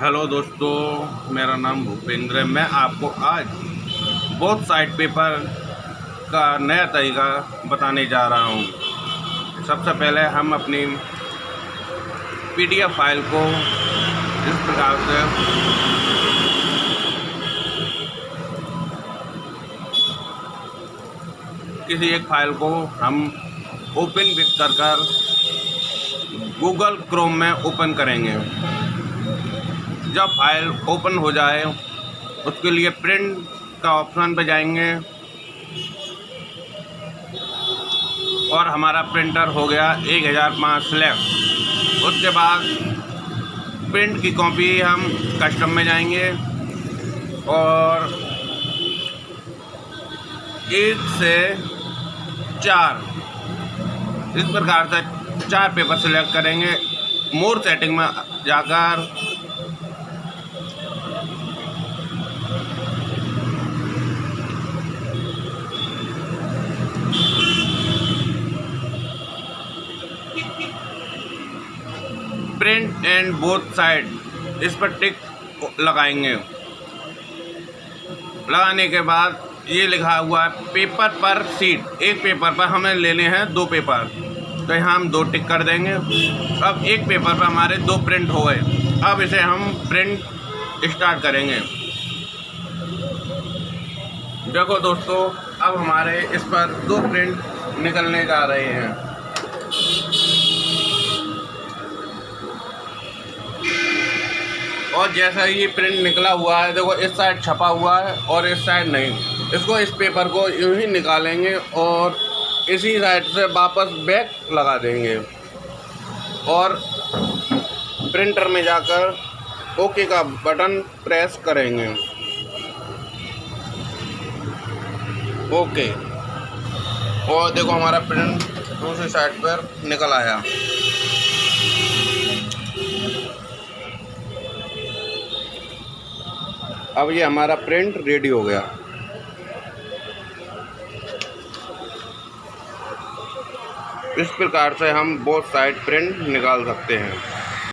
Hello दोस्तों, मेरा नाम भूपेंद्र है। मैं आपको आज बहुत साइड पेपर का नया तरीका बताने जा रहा हूँ। सबसे पहले हम अपनी पीडीएफ फ़ाइल को इस प्रकार से किसी एक फ़ाइल को हम ओपन कर कर गूगल क्रोम में ओपन करेंगे। जब फ़ाइल ओपन हो जाए, उसके लिए प्रिंट का ऑप्शन पर जाएँगे। और हमारा प्रिंटर हो गया एक हज़ार पाँच सेलेक्ट उसके बाद प्रिंट की कॉपी हम कस्टम में जाएँगे और एक से चार। इस प्रकार से चार पेपर सेलेक्ट करेंगे। मोर सेटिंग में जाकर प्रिंट एंड बोथ साइड इस पर टिक लगाएँगे। लगाने के बाद ये लिखा हुआ है पेपर पर सीट एक पेपर पर हमें लेने हैं दो पेपर तो यहाँ हम दो टिक कर देंगे। अब एक पेपर पर हमारे दो प्रिंट हो गए। अब इसे हम प्रिंट स्टार्ट करेंगे। देखो दोस्तों, अब हमारे इस पर दो प्रिंट निकलने जा रहे हैं। और जैसा ये प्रिंट निकला हुआ है, देखो इस साइड छपा हुआ है और इस साइड नहीं। इसको इस पेपर को यूँ ही निकालेंगे और इसी साइड से वापस बैक लगा देंगे। और प्रिंटर में जाकर ओके का बटन प्रेस करेंगे। ओके और देखो हमारा प्रिंट दूसरी साइड पर निकल आया। अब ये हमारा प्रिंट रेडी हो गया। इस प्रकार से हम बोथ साइड प्रिंट निकाल सकते हैं।